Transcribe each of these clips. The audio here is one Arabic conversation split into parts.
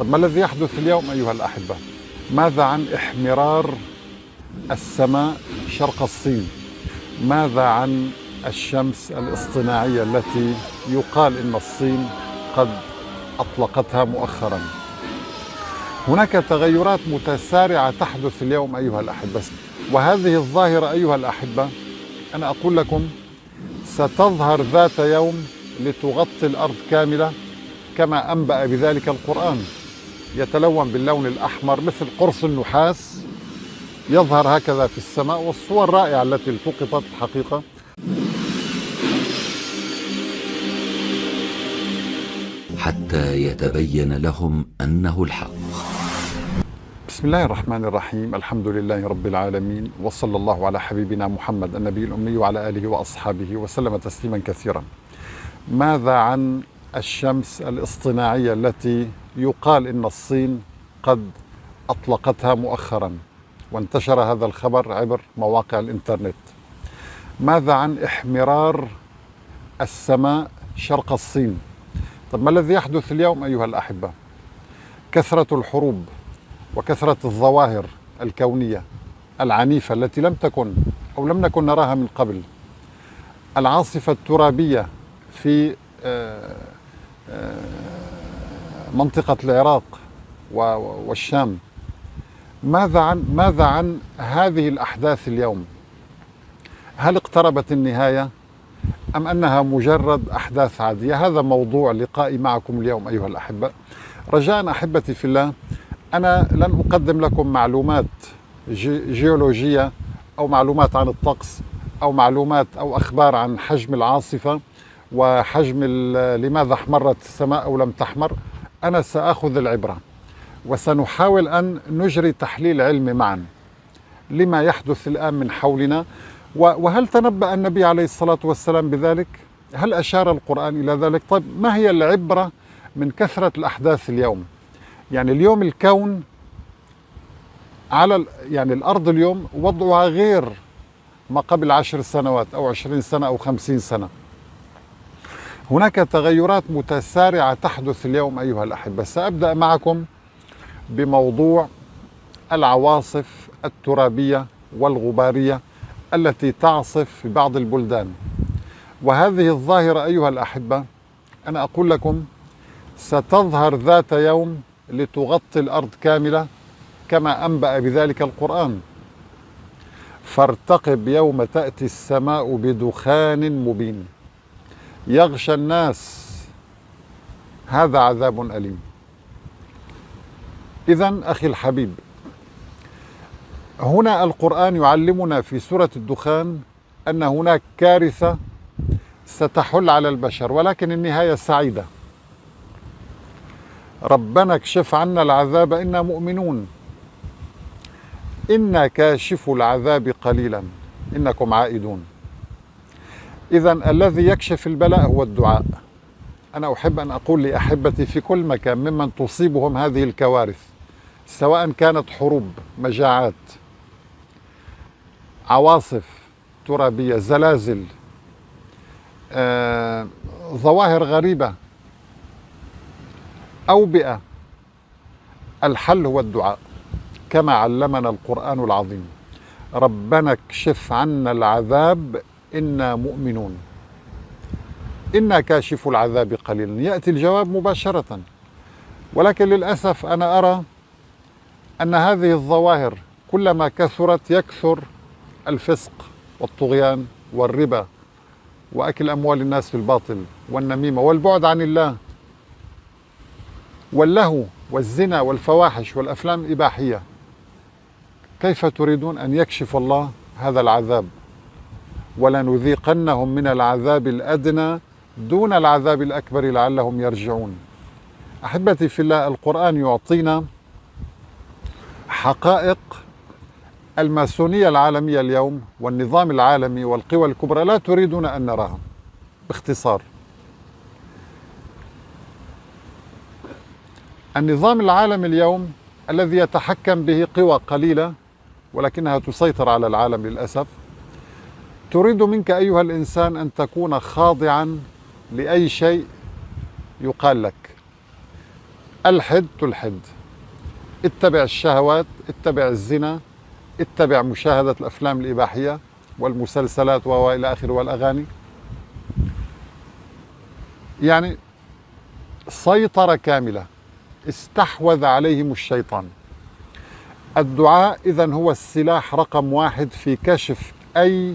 طب ما الذي يحدث اليوم أيها الأحبة؟ ماذا عن احمرار السماء شرق الصين؟ ماذا عن الشمس الاصطناعية التي يقال إن الصين قد أطلقتها مؤخرا؟ هناك تغيرات متسارعة تحدث اليوم أيها الأحبة وهذه الظاهرة أيها الأحبة أنا أقول لكم ستظهر ذات يوم لتغطي الأرض كاملة كما أنبأ بذلك القرآن. يتلون باللون الأحمر مثل قرص النحاس يظهر هكذا في السماء والصور الرائعة التي التقطت حقيقة. حتى يتبين لهم أنه الحق. بسم الله الرحمن الرحيم الحمد لله رب العالمين وصلى الله على حبيبنا محمد النبي الأمي وعلى آله وأصحابه وسلم تسليما كثيرا. ماذا عن الشمس الاصطناعية التي يقال إن الصين قد أطلقتها مؤخرا وانتشر هذا الخبر عبر مواقع الإنترنت. ماذا عن احمرار السماء شرق الصين؟ طب ما الذي يحدث اليوم أيها الأحبة؟ كثرة الحروب وكثرة الظواهر الكونية العنيفة التي لم تكن أو لم نكن نراها من قبل. العاصفة الترابية في آه، آه، منطقة العراق والشام ماذا عن ماذا عن هذه الأحداث اليوم؟ هل اقتربت النهاية أم أنها مجرد أحداث عادية؟ هذا موضوع لقائي معكم اليوم أيها الأحبة رجاء أحبتي في الله أنا لن أقدم لكم معلومات جيولوجية أو معلومات عن الطقس أو معلومات أو أخبار عن حجم العاصفة وحجم لماذا احمرت السماء أو لم تحمر أنا سأخذ العبرة وسنحاول أن نجري تحليل علمي معا لما يحدث الآن من حولنا وهل تنبأ النبي عليه الصلاة والسلام بذلك؟ هل أشار القرآن إلى ذلك؟ طيب ما هي العبرة من كثرة الأحداث اليوم؟ يعني اليوم الكون على يعني الأرض اليوم وضعها غير ما قبل عشر سنوات أو عشرين سنة أو خمسين سنة هناك تغيرات متسارعة تحدث اليوم أيها الأحبة. سأبدأ معكم بموضوع العواصف الترابية والغبارية التي تعصف في بعض البلدان. وهذه الظاهرة أيها الأحبة أنا أقول لكم ستظهر ذات يوم لتغطي الأرض كاملة كما أنبأ بذلك القرآن. فارتقب يوم تأتي السماء بدخان مبين. يغشى الناس. هذا عذاب أليم. إذا أخي الحبيب هنا القرآن يعلمنا في سورة الدخان أن هناك كارثة ستحل على البشر ولكن النهاية سعيدة. ربنا اكشف عنا العذاب إنا مؤمنون. إنا كاشف العذاب قليلا. إنكم عائدون. إذا الذي يكشف البلاء هو الدعاء. أنا أحب أن أقول لأحبتي في كل مكان ممن تصيبهم هذه الكوارث سواء كانت حروب مجاعات عواصف ترابية زلازل آه، ظواهر غريبة أوبئة الحل هو الدعاء كما علمنا القرآن العظيم. ربنا اكشف عنا العذاب إنا مؤمنون. إنا كاشف العذاب قليلا. يأتي الجواب مباشرة. ولكن للأسف أنا أرى أن هذه الظواهر كلما كثرت يكثر الفسق والطغيان والربا وأكل أموال الناس بالباطل والنميمة والبعد عن الله واللهو والزنا والفواحش والأفلام الإباحية. كيف تريدون أن يكشف الله هذا العذاب؟ ولنذيقنهم من العذاب الأدنى دون العذاب الأكبر لعلهم يرجعون. أحبتي في الله القرآن يعطينا حقائق الماسونية العالمية اليوم والنظام العالمي والقوى الكبرى لا تريدون أن نراها. باختصار النظام العالمي اليوم الذي يتحكم به قوى قليلة ولكنها تسيطر على العالم للأسف تريد منك أيها الإنسان أن تكون خاضعا لأي شيء يقال لك. الحد تلحد. اتبع الشهوات اتبع الزنا اتبع مشاهدة الأفلام الإباحية والمسلسلات وإلى آخره والأغاني. يعني سيطرة كاملة. استحوذ عليهم الشيطان. الدعاء إذا هو السلاح رقم واحد في كشف أي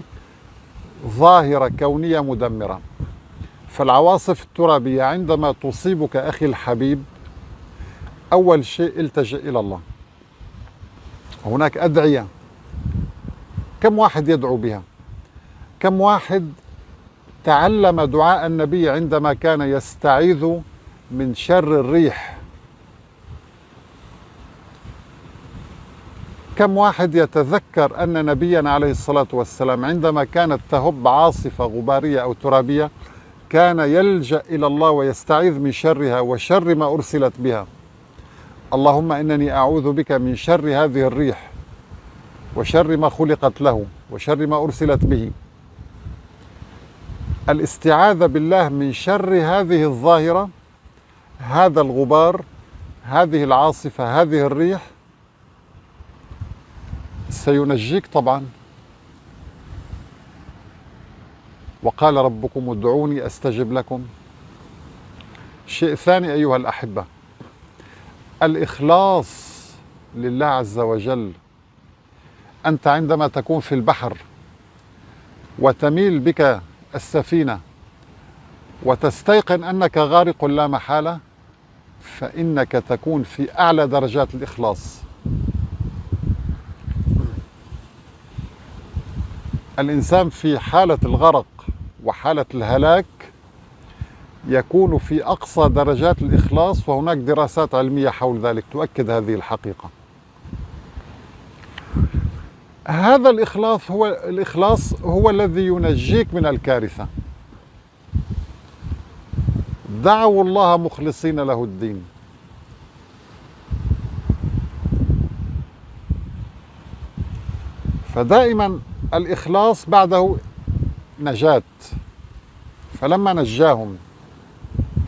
ظاهرة كونية مدمرة. فالعواصف الترابية عندما تصيبك أخي الحبيب أول شيء التجئ إلى الله. هناك أدعية. كم واحد يدعو بها؟ كم واحد تعلم دعاء النبي عندما كان يستعيذ من شر الريح؟ كم واحد يتذكر أن نبينا عليه الصلاة والسلام عندما كانت تهب عاصفة غبارية أو ترابية كان يلجأ إلى الله ويستعيذ من شرها وشر ما أرسلت بها. اللهم إنني أعوذ بك من شر هذه الريح وشر ما خلقت له وشر ما أرسلت به. الاستعاذة بالله من شر هذه الظاهرة هذا الغبار هذه العاصفة هذه الريح سينجيك طبعا. وقال ربكم ادعوني أستجب لكم. شيء ثاني أيها الأحبة الإخلاص لله عز وجل. أنت عندما تكون في البحر وتميل بك السفينة وتستيقن أنك غارق لا محالة فإنك تكون في أعلى درجات الإخلاص. الإنسان في حالة الغرق وحالة الهلاك يكون في أقصى درجات الإخلاص وهناك دراسات علمية حول ذلك تؤكد هذه الحقيقة. هذا الإخلاص هو الإخلاص هو الذي ينجيك من الكارثة. دعوا الله مخلصين له الدين. فدائما الإخلاص بعده نجاة. فلما نجاهم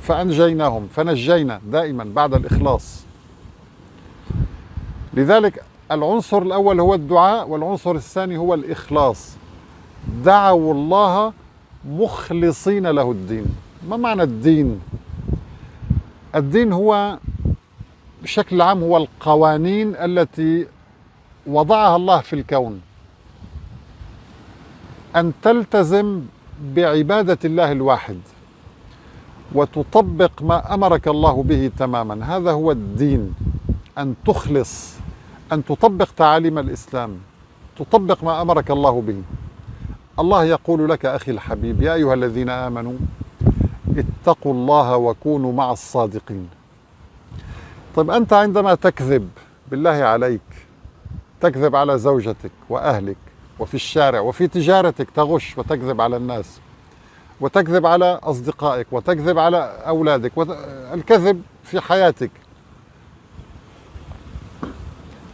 فأنجيناهم فنجينا دائما بعد الإخلاص. لذلك العنصر الأول هو الدعاء والعنصر الثاني هو الإخلاص. دعوا الله مخلصين له الدين. ما معنى الدين؟ الدين هو بشكل عام هو القوانين التي وضعها الله في الكون. أن تلتزم بعبادة الله الواحد وتطبق ما أمرك الله به تماما. هذا هو الدين. أن تخلص أن تطبق تعاليم الإسلام تطبق ما أمرك الله به. الله يقول لك أخي الحبيب يا أيها الذين آمنوا اتقوا الله وكونوا مع الصادقين. طيب أنت عندما تكذب بالله عليك تكذب على زوجتك وأهلك وفي الشارع وفي تجارتك تغش وتكذب على الناس وتكذب على أصدقائك وتكذب على أولادك الكذب في حياتك.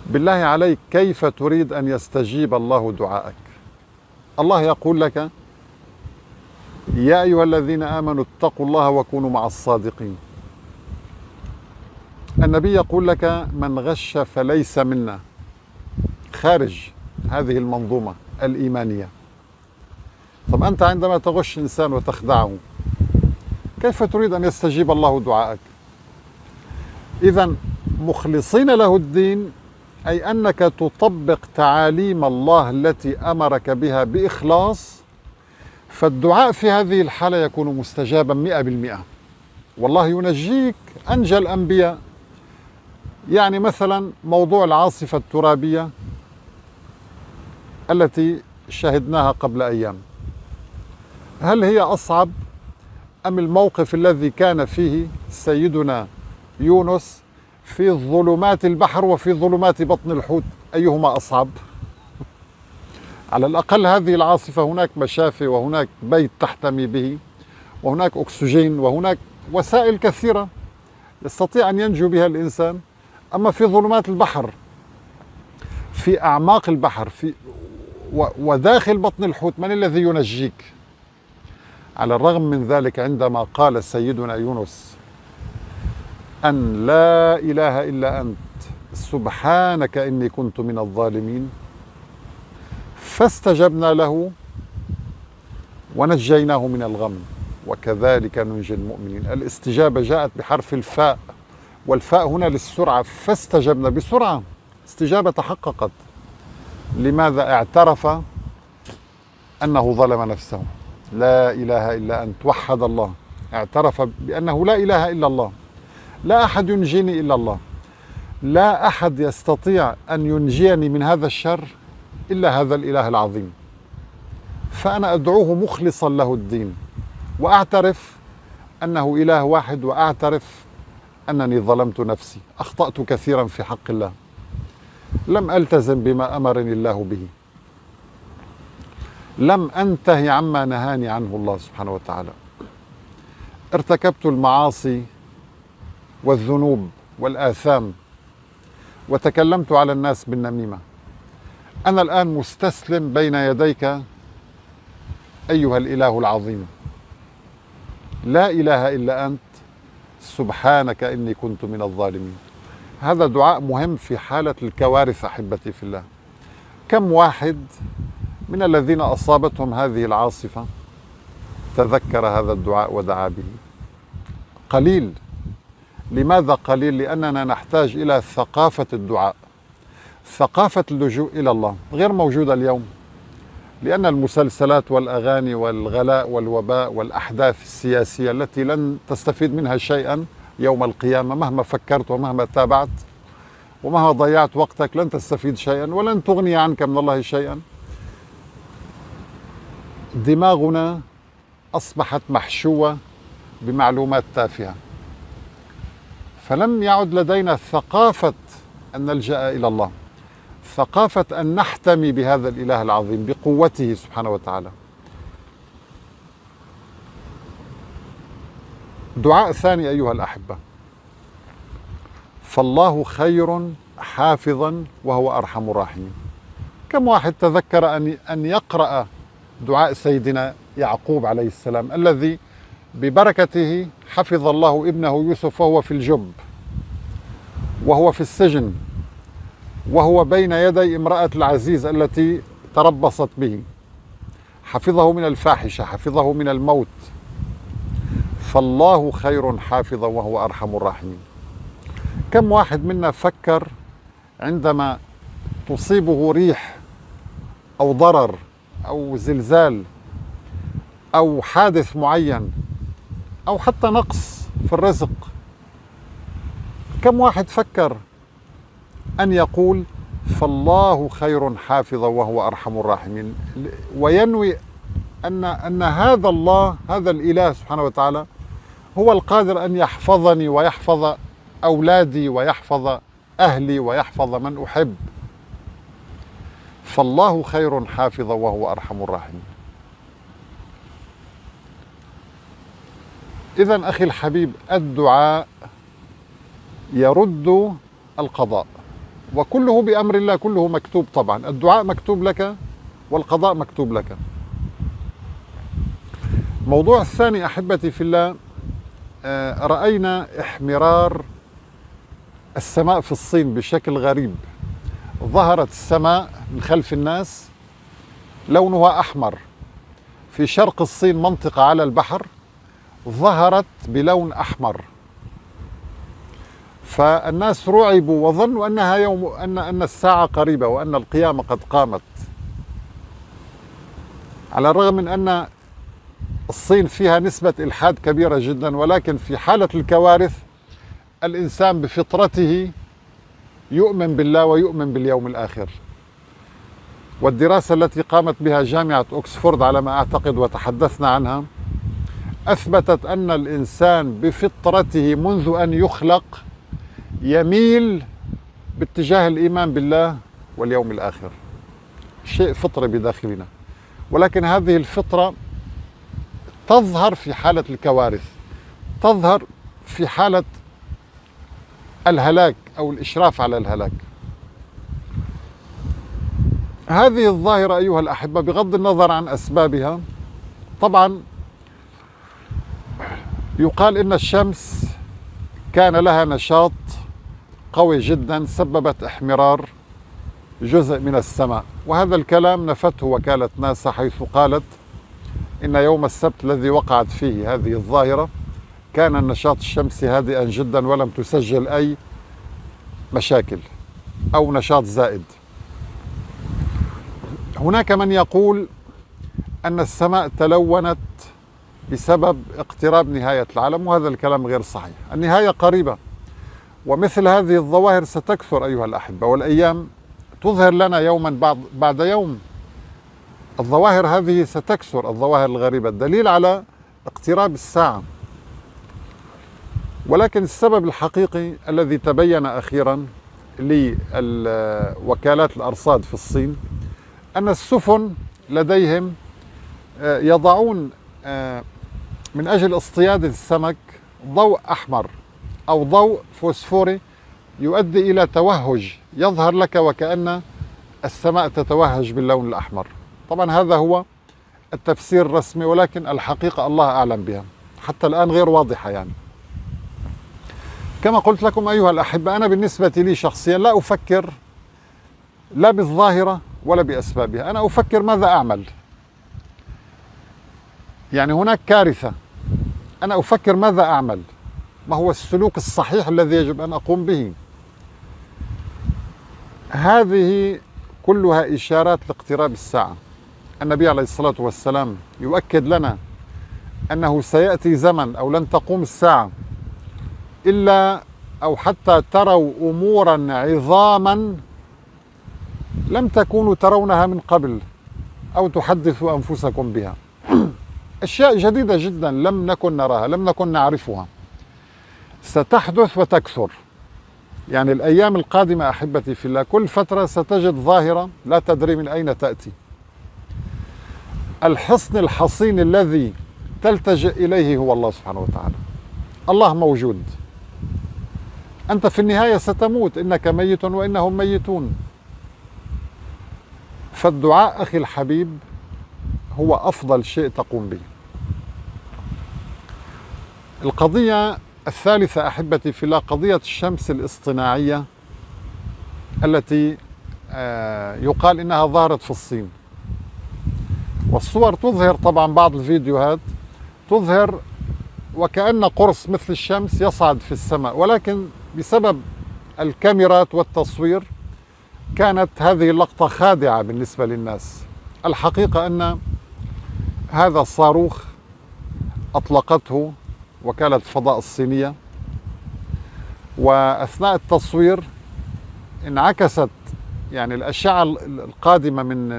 بالله عليك كيف تريد أن يستجيب الله دعائك؟ الله يقول لك يا أيها الذين آمنوا اتقوا الله وكونوا مع الصادقين. النبي يقول لك من غش فليس منا. خارج. هذه المنظومة الإيمانية. طب أنت عندما تغش إنسان وتخدعه كيف تريد أن يستجيب الله دعائك إذا مخلصين له الدين أي أنك تطبق تعاليم الله التي أمرك بها بإخلاص فالدعاء في هذه الحالة يكون مستجابا مئة بالمئة. والله ينجيك أنجى الأنبياء. يعني مثلا موضوع العاصفة الترابية التي شهدناها قبل أيام. هل هي أصعب أم الموقف الذي كان فيه سيدنا يونس في ظلمات البحر وفي ظلمات بطن الحوت؟ أيهما أصعب؟ على الأقل هذه العاصفة هناك مشافي وهناك بيت تحتمي به وهناك أكسجين وهناك وسائل كثيرة يستطيع أن ينجو بها الإنسان. أما في ظلمات البحر في أعماق البحر في وداخل بطن الحوت من الذي ينجيك؟ على الرغم من ذلك عندما قال سيدنا يونس أن لا إله إلا أنت سبحانك إني كنت من الظالمين فاستجبنا له ونجيناه من الغم وكذلك ننجي المؤمنين. الاستجابة جاءت بحرف الفاء والفاء هنا للسرعة فاستجبنا بسرعة استجابة تحققت. لماذا اعترف أنه ظلم نفسه؟ لا إله إلا أنت وحد الله. اعترف بأنه لا إله إلا الله. لا أحد ينجيني إلا الله. لا أحد يستطيع أن ينجيني من هذا الشر إلا هذا الإله العظيم. فأنا أدعوه مخلصا له الدين وأعترف أنه إله واحد وأعترف أنني ظلمت نفسي. أخطأت كثيرا في حق الله. لم ألتزم بما أمرني الله به. لم أنتهي عما نهاني عنه الله سبحانه وتعالى. ارتكبت المعاصي والذنوب والآثام وتكلمت على الناس بالنميمة. أنا الآن مستسلم بين يديك أيها الإله العظيم. لا إله إلا أنت. سبحانك إني كنت من الظالمين. هذا دعاء مهم في حالة الكوارث أحبتي في الله. كم واحد من الذين أصابتهم هذه العاصفة تذكر هذا الدعاء ودعا به؟ قليل. لماذا قليل؟ لأننا نحتاج إلى ثقافة الدعاء ثقافة اللجوء إلى الله غير موجودة اليوم. لأن المسلسلات والأغاني والغلاء والوباء والأحداث السياسية التي لن تستفيد منها شيئا يوم القيامة مهما فكرت ومهما تابعت ومهما ضيعت وقتك لن تستفيد شيئا ولن تغني عنك من الله شيئا. دماغنا أصبحت محشوة بمعلومات تافهة. فلم يعد لدينا ثقافة أن نلجأ إلى الله ثقافة أن نحتمي بهذا الإله العظيم بقوته سبحانه وتعالى. دعاء ثاني أيها الأحبة. فالله خير حافظا وهو أرحم الراحمين. كم واحد تذكر أن أن يقرأ دعاء سيدنا يعقوب عليه السلام الذي ببركته حفظ الله ابنه يوسف وهو في الجب وهو في السجن وهو بين يدي امرأة العزيز التي تربصت به. حفظه من الفاحشة حفظه من الموت. فالله خير حافظا وهو أرحم الراحمين. كم واحد منا فكر عندما تصيبه ريح أو ضرر أو زلزال أو حادث معين أو حتى نقص في الرزق كم واحد فكر أن يقول فالله خير حافظا وهو أرحم الراحمين؟ وينوي أن أن هذا الله هذا الإله سبحانه وتعالى هو القادر أن يحفظني ويحفظ أولادي ويحفظ أهلي ويحفظ من أحب. فالله خير حافظا وهو أرحم الراحمين. إذا أخي الحبيب الدعاء يرد القضاء وكله بأمر الله كله مكتوب طبعا. الدعاء مكتوب لك والقضاء مكتوب لك. الموضوع الثاني أحبتي في الله رأينا احمرار السماء في الصين بشكل غريب. ظهرت السماء من خلف الناس لونها أحمر. في شرق الصين منطقة على البحر ظهرت بلون أحمر. فالناس رعبوا وظنوا أنها يوم أن أن الساعة قريبة وأن القيامة قد قامت. على الرغم من أن الصين فيها نسبة إلحاد كبيرة جدا ولكن في حالة الكوارث الإنسان بفطرته يؤمن بالله ويؤمن باليوم الآخر. والدراسة التي قامت بها جامعة أكسفورد على ما أعتقد وتحدثنا عنها أثبتت أن الإنسان بفطرته منذ أن يخلق يميل باتجاه الإيمان بالله واليوم الآخر. شيء فطري بداخلنا. ولكن هذه الفطرة تظهر في حالة الكوارث تظهر في حالة الهلاك أو الإشراف على الهلاك. هذه الظاهرة أيها الأحبة بغض النظر عن أسبابها طبعا يقال إن الشمس كان لها نشاط قوي جدا سببت احمرار جزء من السماء وهذا الكلام نفته وكالة ناسا حيث قالت إن يوم السبت الذي وقعت فيه هذه الظاهرة كان النشاط الشمسي هادئا جدا ولم تسجل أي مشاكل أو نشاط زائد. هناك من يقول أن السماء تلونت بسبب اقتراب نهاية العالم وهذا الكلام غير صحيح. النهاية قريبة ومثل هذه الظواهر ستكثر أيها الأحبة والأيام تظهر لنا يوما بعد, يوم الظواهر هذه ستكثر الظواهر الغريبة. الدليل على اقتراب الساعة. ولكن السبب الحقيقي الذي تبين أخيرا لوكالات الأرصاد في الصين أن السفن لديهم آه، يضعون آه، من أجل اصطياد السمك ضوء أحمر أو ضوء فوسفوري يؤدي إلى توهج. يظهر لك وكأن السماء تتوهج باللون الأحمر. طبعا هذا هو التفسير الرسمي ولكن الحقيقة الله أعلم بها. حتى الآن غير واضحة يعني. كما قلت لكم أيها الأحبة أنا بالنسبة لي شخصيا لا أفكر لا بالظاهرة ولا بأسبابها. أنا أفكر ماذا أعمل. يعني هناك كارثة. أنا أفكر ماذا أعمل. ما هو السلوك الصحيح الذي يجب أن أقوم به؟ هذه كلها إشارات لاقتراب الساعة. النبي عليه الصلاة والسلام يؤكد لنا أنه سيأتي زمن أو لن تقوم الساعة إلا أو حتى تروا أمورا عظاما لم تكونوا ترونها من قبل أو تحدثوا أنفسكم بها. أشياء جديدة جدا لم نكن نراها لم نكن نعرفها. ستحدث وتكثر. يعني الأيام القادمة أحبتي في الله كل فترة ستجد ظاهرة لا تدري من أين تأتي. الحصن الحصين الذي تلتجئ إليه هو الله سبحانه وتعالى. الله موجود. أنت في النهاية ستموت. إنك ميت وإنهم ميتون. فالدعاء أخي الحبيب هو أفضل شيء تقوم به. القضية الثالثة أحبتي في الله قضية الشمس الاصطناعية التي آه، يقال إنها ظهرت في الصين. والصور تظهر طبعا بعض الفيديوهات تظهر وكأن قرص مثل الشمس يصعد في السماء ولكن بسبب الكاميرات والتصوير كانت هذه اللقطة خادعة بالنسبة للناس. الحقيقة أن هذا الصاروخ أطلقته وكالة الفضاء الصينية وأثناء التصوير انعكست يعني الأشعة القادمة من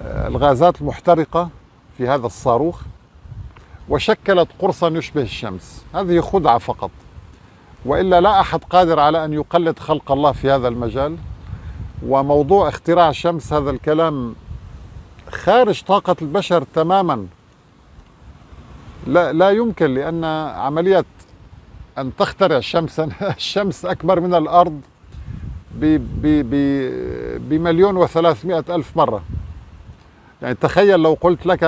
الغازات المحترقة في هذا الصاروخ وشكلت قرصا يشبه الشمس. هذه خدعة فقط. وإلا لا أحد قادر على أن يقلد خلق الله في هذا المجال. وموضوع اختراع الشمس هذا الكلام خارج طاقة البشر تماما. لا لا يمكن لأن عملية أن تخترع شمسا الشمس أكبر من الأرض بمليون وثلاثمائة ألف مرة. يعني تخيل لو قلت لك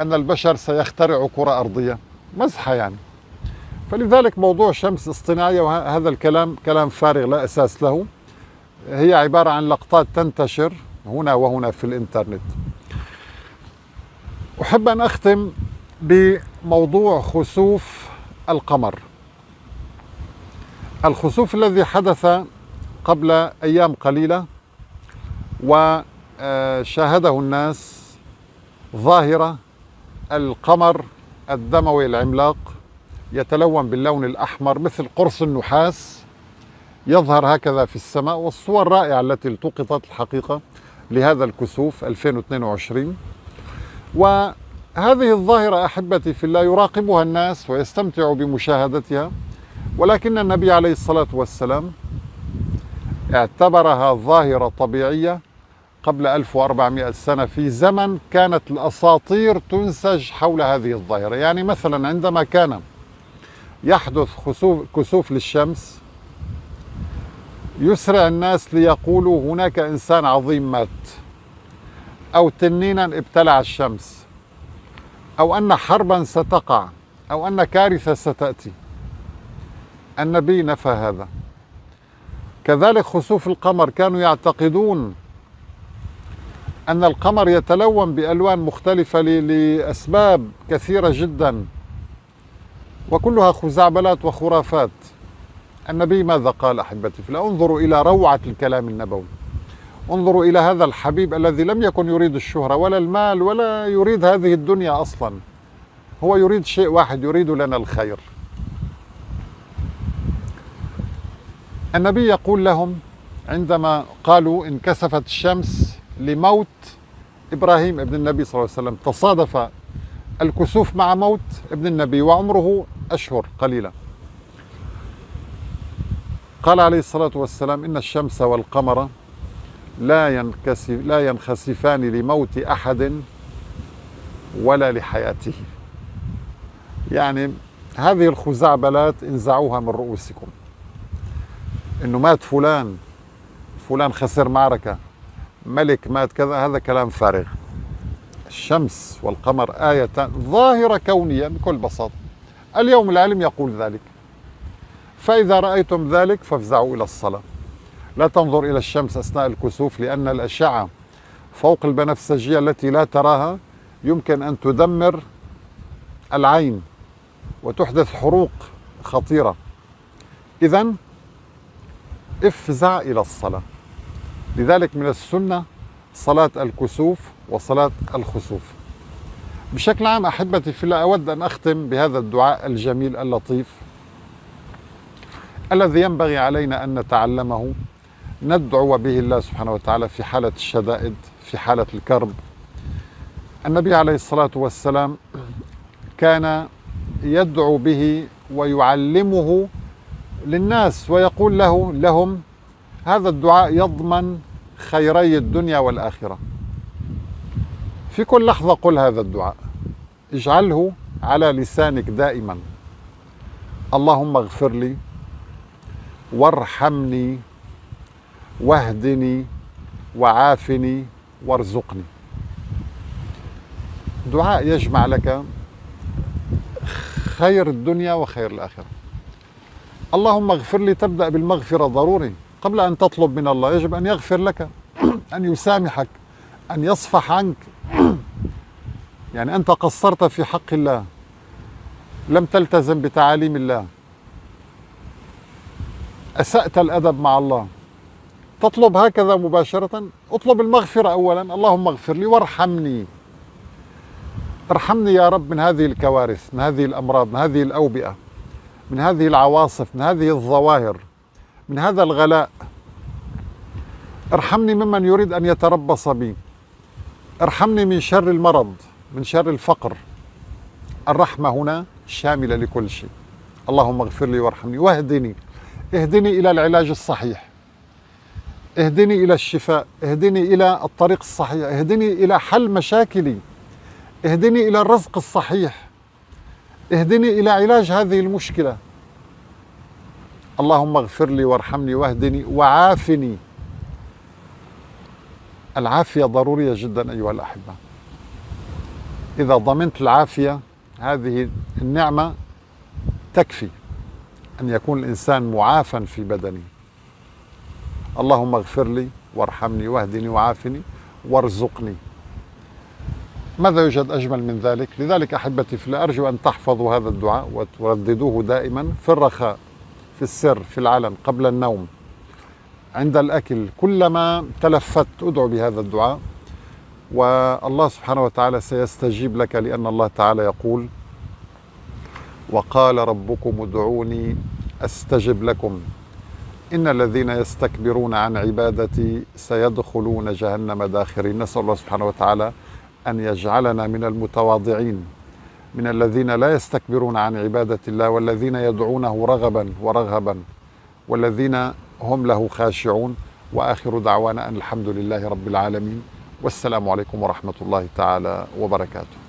أن البشر سيخترع كرة أرضية. مزحة يعني. فلذلك موضوع شمس اصطناعية وهذا الكلام كلام فارغ لا أساس له. هي عبارة عن لقطات تنتشر هنا وهنا في الإنترنت. أحب أن أختم بموضوع خسوف القمر. الخسوف الذي حدث قبل أيام قليلة وشاهده الناس ظاهرة القمر الدموي العملاق يتلون باللون الأحمر مثل قرص النحاس يظهر هكذا في السماء والصور الرائعة التي التقطت الحقيقة لهذا الكسوف 2022 وهذه الظاهرة أحبتي في الله يراقبها الناس ويستمتع بمشاهدتها ولكن النبي عليه الصلاة والسلام اعتبرها ظاهرة طبيعية قبل 1400 سنة في زمن كانت الأساطير تنسج حول هذه الظاهرة. يعني مثلا عندما كان يحدث كسوف للشمس يسرع الناس ليقولوا هناك إنسان عظيم مات أو تنينا ابتلع النبي نفى هذا. كذلك خسوف القمر كانوا يعتقدون أن القمر يتلون بألوان مختلفة لأسباب كثيرة جدا وكلها خزعبلات وخرافات. النبي ماذا قال أحبتي؟ فلا انظروا إلى روعة الكلام النبوي. انظروا إلى هذا الحبيب الذي لم يكن يريد الشهرة ولا المال ولا يريد هذه الدنيا أصلا. هو يريد شيء واحد يريد لنا الخير. النبي يقول لهم عندما قالوا انكسفت الشمس لموت إبراهيم ابن النبي صلى الله عليه وسلم. تصادف الكسوف مع موت ابن النبي وعمره أشهر قليله قال عليه الصلاة والسلام إن الشمس والقمر لا ينكسف لا ينخسفان لموت أحد ولا لحياته. يعني هذه الخزعبلات انزعوها من رؤوسكم. إنه مات فلان فلان خسر معركة. ملك مات كذا هذا كلام فارغ. الشمس والقمر آيتان ظاهرة كونية بكل بساطة. اليوم العلم يقول ذلك. فإذا رأيتم ذلك فافزعوا إلى الصلاة. لا تنظر إلى الشمس أثناء الكسوف لأن الأشعة فوق البنفسجية التي لا تراها يمكن أن تدمر العين وتحدث حروق خطيرة. إذا افزع إلى الصلاة. لذلك من السنة صلاة الكسوف وصلاة الخسوف. بشكل عام أحبتي في الله أود أن أختم بهذا الدعاء الجميل اللطيف الذي ينبغي علينا أن نتعلمه ندعو به الله سبحانه وتعالى في حالة الشدائد في حالة الكرب. النبي عليه الصلاة والسلام كان يدعو به ويعلمه للناس ويقول له لهم هذا الدعاء يضمن خيري الدنيا والآخرة. في كل لحظة قل هذا الدعاء. اجعله على لسانك دائما. اللهم اغفر لي وارحمني واهدني وعافني وارزقني. دعاء يجمع لك خير الدنيا وخير الآخرة. اللهم اغفر لي تبدأ بالمغفرة ضروري. قبل أن تطلب من الله يجب أن يغفر لك أن يسامحك أن يصفح عنك. يعني أنت قصرت في حق الله لم تلتزم بتعاليم الله. أسأت الأدب مع الله. تطلب هكذا مباشرة؟ اطلب المغفرة أولا. اللهم اغفر لي وارحمني. ارحمني يا رب من هذه الكوارث من هذه الأمراض من هذه الأوبئة من هذه العواصف من هذه الظواهر. من هذا الغلاء. ارحمني ممن يريد أن يتربص بي. ارحمني من شر المرض من شر الفقر. الرحمة هنا شاملة لكل شيء. اللهم اغفر لي وارحمني. واهدني. اهدني إلى العلاج الصحيح. اهدني إلى الشفاء. اهدني إلى الطريق الصحيح. اهدني إلى حل مشاكلي. اهدني إلى الرزق الصحيح. اهدني إلى علاج هذه المشكلة. اللهم اغفر لي وارحمني واهدني وعافني. العافية ضرورية جدا أيها الأحبة. إذا ضمنت العافية هذه النعمة تكفي أن يكون الإنسان معافى في بدنه. اللهم اغفر لي وارحمني واهدني وعافني وارزقني. ماذا يوجد أجمل من ذلك؟ لذلك أحبتي في ارجو أن تحفظوا هذا الدعاء وترددوه دائما في الرخاء. في السر في العلن قبل النوم عند الأكل كلما تلفت أدعو بهذا الدعاء والله سبحانه وتعالى سيستجيب لك لأن الله تعالى يقول وقال ربكم ادعوني أستجب لكم إن الذين يستكبرون عن عبادتي سيدخلون جهنم داخرين نسأل الله سبحانه وتعالى أن يجعلنا من المتواضعين من الذين لا يستكبرون عن عبادة الله والذين يدعونه رغبا ورغبا والذين هم له خاشعون. وآخر دعوانا أن الحمد لله رب العالمين. والسلام عليكم ورحمة الله تعالى وبركاته.